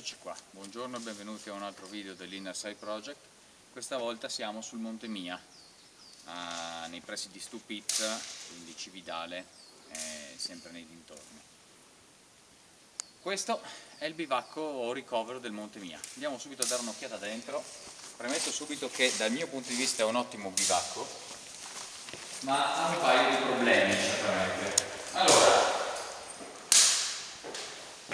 Eccoci qua, buongiorno e benvenuti a un altro video dell'Inner Side Project. Questa volta siamo sul Monte Mia, a, nei pressi di Stupit, quindi Cividale, eh, sempre nei dintorni. Questo è il bivacco o ricovero del Monte Mia. Andiamo subito a dare un'occhiata dentro. Premetto subito che dal mio punto di vista è un ottimo bivacco, ma ha un paio di problemi certamente. Allora,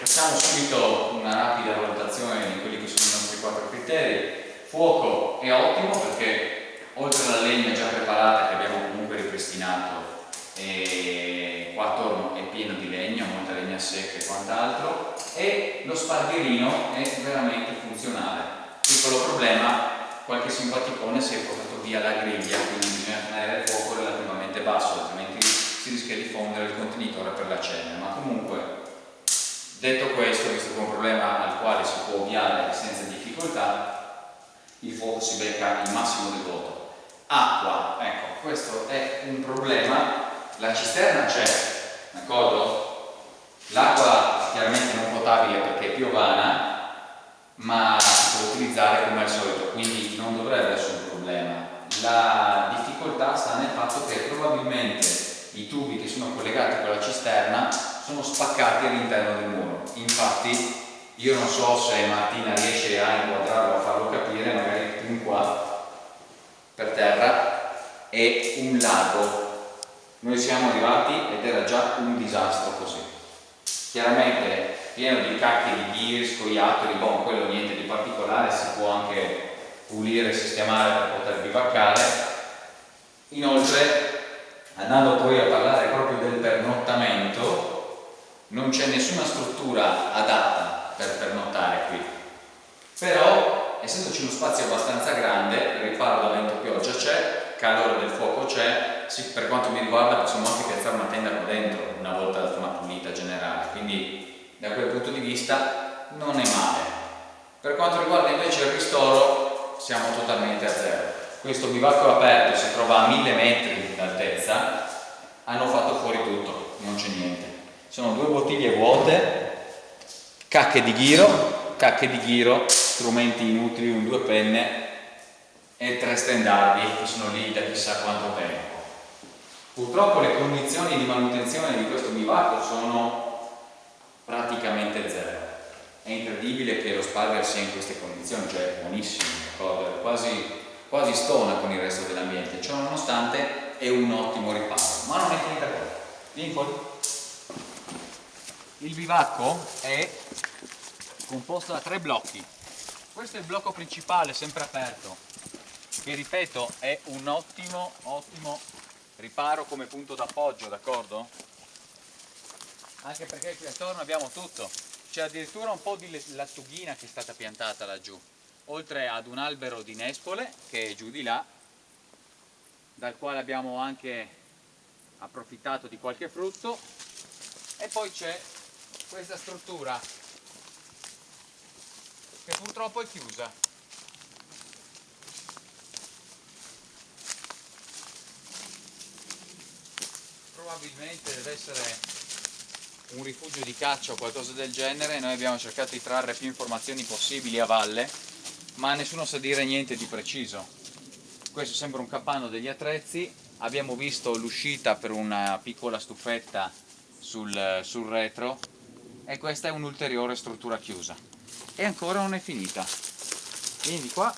Facciamo subito una rapida valutazione di quelli che sono i nostri quattro criteri. Fuoco è ottimo perché oltre alla legna già preparata che abbiamo comunque ripristinato e qua attorno è pieno di legna, molta legna secca e quant'altro e lo spargherino è veramente funzionale. Piccolo problema, qualche simpaticone si è portato via la griglia, quindi bisogna tenere il fuoco relativamente basso, altrimenti si rischia di fondere il contenitore per la cena, ma comunque Detto questo, visto che è un problema al quale si può ovviare senza difficoltà, il fuoco si becca il massimo del voto. Acqua, ecco, questo è un problema, la cisterna c'è, d'accordo? L'acqua chiaramente non potabile perché è piovana, ma si può utilizzare come al solito, quindi non dovrebbe essere un problema. La difficoltà sta nel fatto che probabilmente i tubi che sono collegati con la cisterna sono spaccati all'interno del muro. Infatti io non so se Martina riesce a inquadrarlo, a farlo capire, magari più qua, per terra, è un lago. Noi siamo arrivati ed era già un disastro così. Chiaramente pieno di cacchi di ghir, scoiattoli, bon, quello niente di particolare, si può anche pulire e sistemare per poter bivaccare. Inoltre, andando poi a parlare proprio del pernottamento, non c'è nessuna struttura adatta per pernottare qui. Però essendoci uno spazio abbastanza grande riparo da vento pioggia c'è calore del fuoco c'è per quanto mi riguarda possiamo anche piazzare una tenda qua dentro una volta la zona pulita generale. Quindi da quel punto di vista non è male. Per quanto riguarda invece il ristoro siamo totalmente a zero. Questo bivacco aperto si trova a mille metri d'altezza hanno fatto fuori tutto non c'è niente sono due bottiglie vuote, cacche di ghiro, cacche di ghiro, strumenti inutili, un due penne e tre stendardi che sono lì da chissà quanto tempo. Purtroppo le condizioni di manutenzione di questo bivacco sono praticamente zero. È incredibile che lo Sparger sia in queste condizioni, cioè è buonissimo, quasi, quasi stona con il resto dell'ambiente, ciò nonostante è un ottimo riparo. Ma non è finita qua. Vieni fuori. Il bivacco è composto da tre blocchi. Questo è il blocco principale, sempre aperto, che ripeto è un ottimo, ottimo riparo come punto d'appoggio, d'accordo? Anche perché qui attorno abbiamo tutto. C'è addirittura un po' di lattughina che è stata piantata laggiù, oltre ad un albero di nespole che è giù di là, dal quale abbiamo anche approfittato di qualche frutto e poi c'è questa struttura che purtroppo è chiusa. Probabilmente deve essere un rifugio di caccia o qualcosa del genere. Noi abbiamo cercato di trarre più informazioni possibili a valle ma nessuno sa dire niente di preciso. Questo è sempre un capanno degli attrezzi. Abbiamo visto l'uscita per una piccola stufetta sul, sul retro e questa è un'ulteriore struttura chiusa. E ancora non è finita. Quindi qua.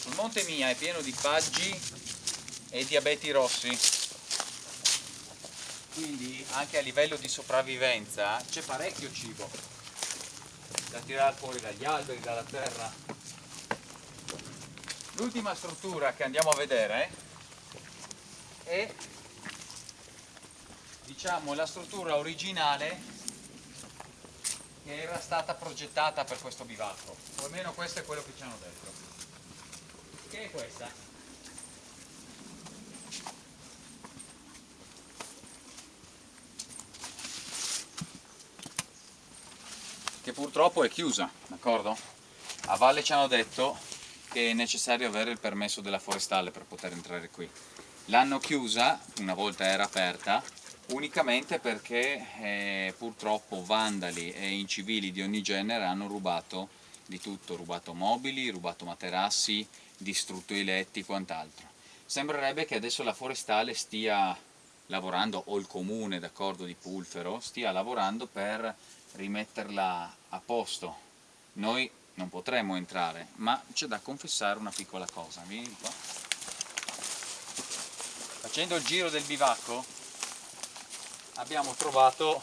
Sul monte Mia è pieno di faggi e di abeti rossi. Quindi anche a livello di sopravvivenza c'è parecchio cibo da tirare fuori dagli alberi, dalla terra. L'ultima struttura che andiamo a vedere è diciamo la struttura originale che era stata progettata per questo bivacco. O almeno questo è quello che ci hanno detto. Che è questa? Che purtroppo è chiusa d'accordo? a valle ci hanno detto che è necessario avere il permesso della forestale per poter entrare qui. L'hanno chiusa una volta era aperta unicamente perché eh, purtroppo vandali e incivili di ogni genere hanno rubato di tutto, rubato mobili, rubato materassi, distrutto i letti e quant'altro. Sembrerebbe che adesso la forestale stia lavorando, o il comune d'accordo di Pulfero, stia lavorando per rimetterla a posto. Noi non potremmo entrare, ma c'è da confessare una piccola cosa. Vieni qua. Facendo il giro del bivacco abbiamo trovato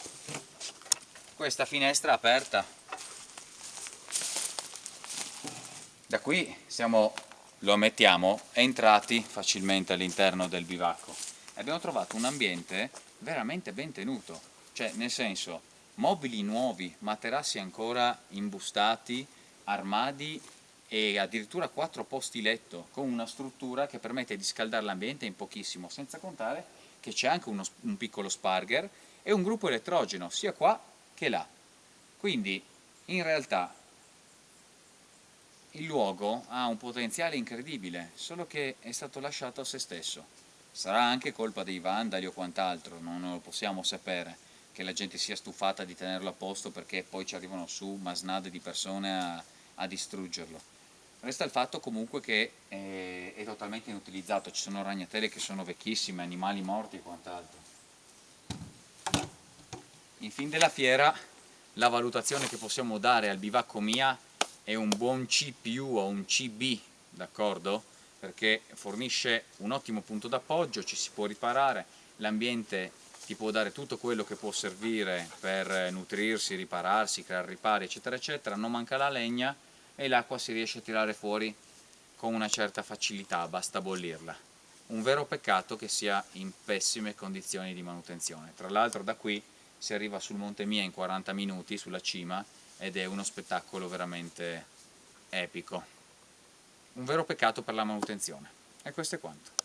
questa finestra aperta. Da qui siamo, lo ammettiamo, entrati facilmente all'interno del bivacco. Abbiamo trovato un ambiente veramente ben tenuto, cioè nel senso mobili nuovi, materassi ancora imbustati, armadi e addirittura quattro posti letto con una struttura che permette di scaldare l'ambiente in pochissimo, senza contare che c'è anche uno, un piccolo sparger e un gruppo elettrogeno sia qua che là. Quindi in realtà il luogo ha un potenziale incredibile, solo che è stato lasciato a se stesso. Sarà anche colpa dei vandali o quant'altro, non lo possiamo sapere, che la gente sia stufata di tenerlo a posto perché poi ci arrivano su masnade di persone a, a distruggerlo. Resta il fatto comunque che è, è totalmente inutilizzato, ci sono ragnatele che sono vecchissime, animali morti e quant'altro. In fin della fiera la valutazione che possiamo dare al bivacco mia è un buon C o un CB, d'accordo? Perché fornisce un ottimo punto d'appoggio, ci si può riparare, l'ambiente ti può dare tutto quello che può servire per nutrirsi, ripararsi, creare ripari, eccetera, eccetera, non manca la legna, e l'acqua si riesce a tirare fuori con una certa facilità, basta bollirla. Un vero peccato che sia in pessime condizioni di manutenzione. Tra l'altro da qui si arriva sul Monte Mia in 40 minuti, sulla cima, ed è uno spettacolo veramente epico. Un vero peccato per la manutenzione. E questo è quanto.